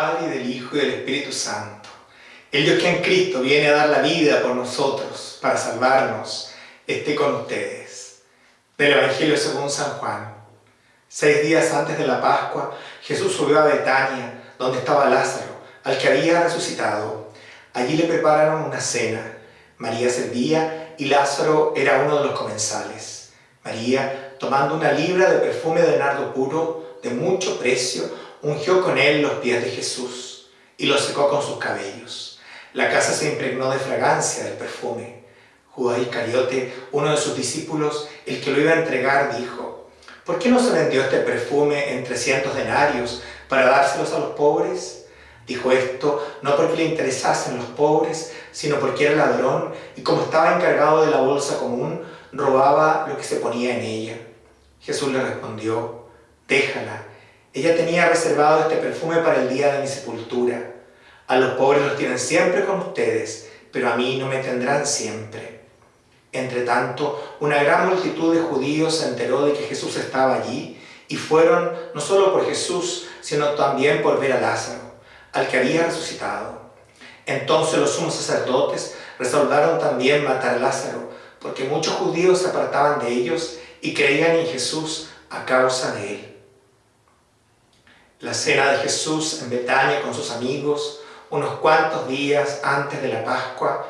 Padre, del Hijo, y del Espíritu Santo. El Dios que en Cristo viene a dar la vida por nosotros, para salvarnos, esté con ustedes. Del Evangelio según San Juan. Seis días antes de la Pascua, Jesús subió a Betania, donde estaba Lázaro, al que había resucitado. Allí le prepararon una cena. María servía y Lázaro era uno de los comensales. María, tomando una libra de perfume de nardo puro, de mucho precio, ungió con él los pies de Jesús y los secó con sus cabellos. La casa se impregnó de fragancia del perfume. Judas Iscariote, uno de sus discípulos, el que lo iba a entregar, dijo, ¿por qué no se vendió este perfume en trescientos denarios para dárselos a los pobres? Dijo esto no porque le interesasen los pobres, sino porque era ladrón y como estaba encargado de la bolsa común, robaba lo que se ponía en ella. Jesús le respondió, déjala, ella tenía reservado este perfume para el día de mi sepultura. A los pobres los tienen siempre con ustedes, pero a mí no me tendrán siempre. Entre tanto, una gran multitud de judíos se enteró de que Jesús estaba allí y fueron no solo por Jesús, sino también por ver a Lázaro, al que había resucitado. Entonces los sumos sacerdotes resolvieron también matar a Lázaro, porque muchos judíos se apartaban de ellos y creían en Jesús a causa de él. La cena de Jesús en Betania con sus amigos, unos cuantos días antes de la Pascua,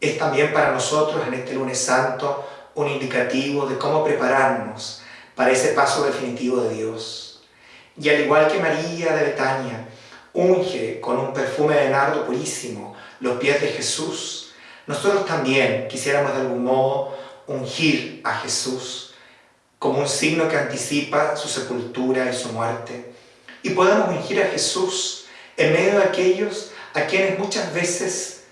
es también para nosotros en este lunes santo un indicativo de cómo prepararnos para ese paso definitivo de Dios. Y al igual que María de Betania unge con un perfume de nardo purísimo los pies de Jesús, nosotros también quisiéramos de algún modo ungir a Jesús como un signo que anticipa su sepultura y su muerte y podamos ungir a Jesús en medio de aquellos a quienes muchas veces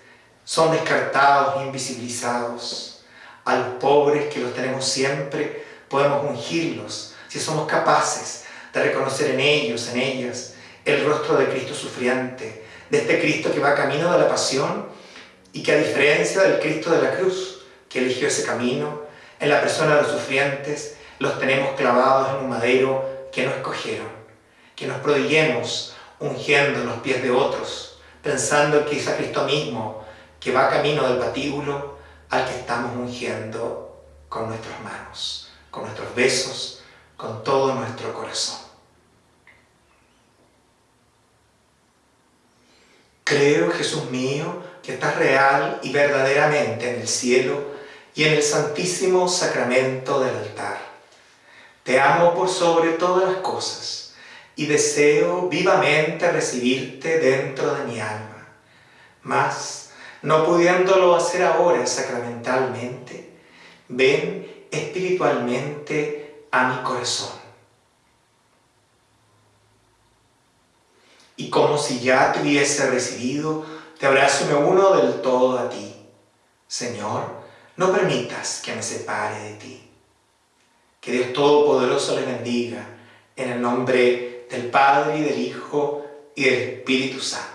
son descartados, invisibilizados. A los pobres que los tenemos siempre, podemos ungirlos si somos capaces de reconocer en ellos, en ellas, el rostro de Cristo sufriente, de este Cristo que va camino de la pasión y que a diferencia del Cristo de la cruz, que eligió ese camino, en la persona de los sufrientes, los tenemos clavados en un madero que no escogieron que nos prodiguemos ungiendo los pies de otros, pensando que es a Cristo mismo que va camino del patíbulo al que estamos ungiendo con nuestras manos, con nuestros besos, con todo nuestro corazón. Creo, Jesús mío, que estás real y verdaderamente en el cielo y en el santísimo sacramento del altar. Te amo por sobre todas las cosas y deseo vivamente recibirte dentro de mi alma. Mas, no pudiéndolo hacer ahora sacramentalmente, ven espiritualmente a mi corazón. Y como si ya te hubiese recibido, te abrazo y me uno del todo a ti. Señor, no permitas que me separe de ti. Que Dios Todopoderoso le bendiga en el nombre del Padre, y del Hijo, y del Espíritu Santo.